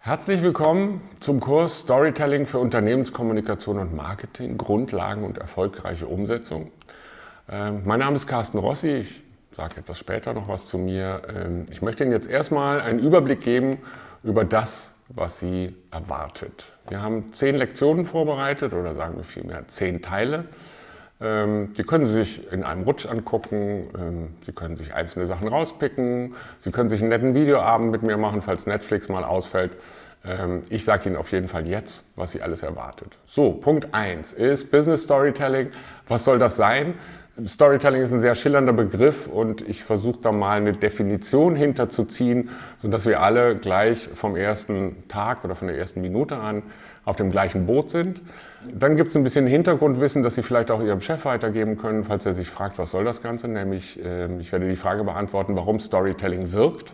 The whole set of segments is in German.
Herzlich willkommen zum Kurs Storytelling für Unternehmenskommunikation und Marketing, Grundlagen und erfolgreiche Umsetzung. Ähm, mein Name ist Carsten Rossi, ich sage etwas später noch was zu mir. Ähm, ich möchte Ihnen jetzt erstmal einen Überblick geben über das, was Sie erwartet. Wir haben zehn Lektionen vorbereitet oder sagen wir vielmehr zehn Teile. Ähm, Sie können sich in einem Rutsch angucken, ähm, Sie können sich einzelne Sachen rauspicken, Sie können sich einen netten Videoabend mit mir machen, falls Netflix mal ausfällt. Ähm, ich sage Ihnen auf jeden Fall jetzt, was Sie alles erwartet. So, Punkt 1 ist Business Storytelling. Was soll das sein? Storytelling ist ein sehr schillernder Begriff und ich versuche da mal eine Definition hinterzuziehen, sodass wir alle gleich vom ersten Tag oder von der ersten Minute an auf dem gleichen Boot sind. Dann gibt es ein bisschen Hintergrundwissen, das Sie vielleicht auch Ihrem Chef weitergeben können, falls er sich fragt, was soll das Ganze? Nämlich, ähm, ich werde die Frage beantworten, warum Storytelling wirkt.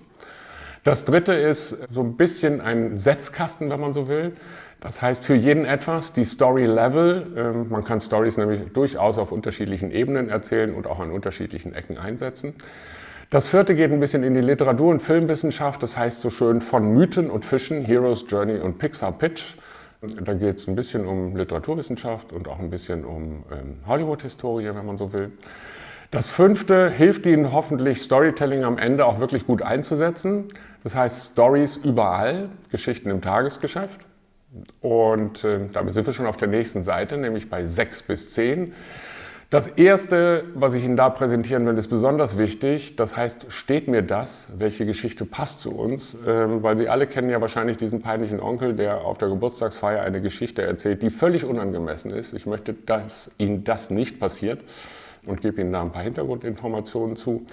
Das dritte ist so ein bisschen ein Setzkasten, wenn man so will. Das heißt für jeden etwas, die Story Level. Ähm, man kann Stories nämlich durchaus auf unterschiedlichen Ebenen erzählen und auch an unterschiedlichen Ecken einsetzen. Das vierte geht ein bisschen in die Literatur- und Filmwissenschaft. Das heißt so schön von Mythen und Fischen, Heroes Journey und Pixar Pitch. Da geht es ein bisschen um Literaturwissenschaft und auch ein bisschen um ähm, Hollywood-Historie, wenn man so will. Das fünfte hilft Ihnen hoffentlich, Storytelling am Ende auch wirklich gut einzusetzen. Das heißt Stories überall, Geschichten im Tagesgeschäft. Und äh, damit sind wir schon auf der nächsten Seite, nämlich bei 6 bis 10. Das erste, was ich Ihnen da präsentieren will, ist besonders wichtig. Das heißt, steht mir das? Welche Geschichte passt zu uns? Ähm, weil Sie alle kennen ja wahrscheinlich diesen peinlichen Onkel, der auf der Geburtstagsfeier eine Geschichte erzählt, die völlig unangemessen ist. Ich möchte, dass Ihnen das nicht passiert und gebe Ihnen da ein paar Hintergrundinformationen zu.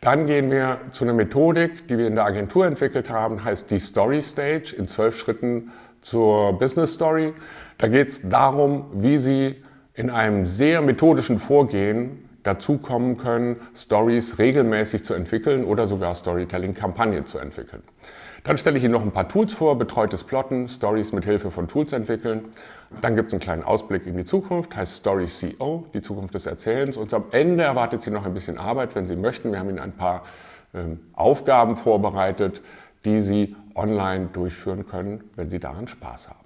Dann gehen wir zu einer Methodik, die wir in der Agentur entwickelt haben, heißt die Story Stage in zwölf Schritten zur Business Story. Da geht es darum, wie Sie in einem sehr methodischen Vorgehen dazu kommen können, Stories regelmäßig zu entwickeln oder sogar Storytelling-Kampagnen zu entwickeln. Dann stelle ich Ihnen noch ein paar Tools vor, betreutes Plotten, Stories mit Hilfe von Tools entwickeln. Dann gibt es einen kleinen Ausblick in die Zukunft, heißt Story CO, die Zukunft des Erzählens. Und am Ende erwartet Sie noch ein bisschen Arbeit, wenn Sie möchten. Wir haben Ihnen ein paar ähm, Aufgaben vorbereitet, die Sie online durchführen können, wenn Sie daran Spaß haben.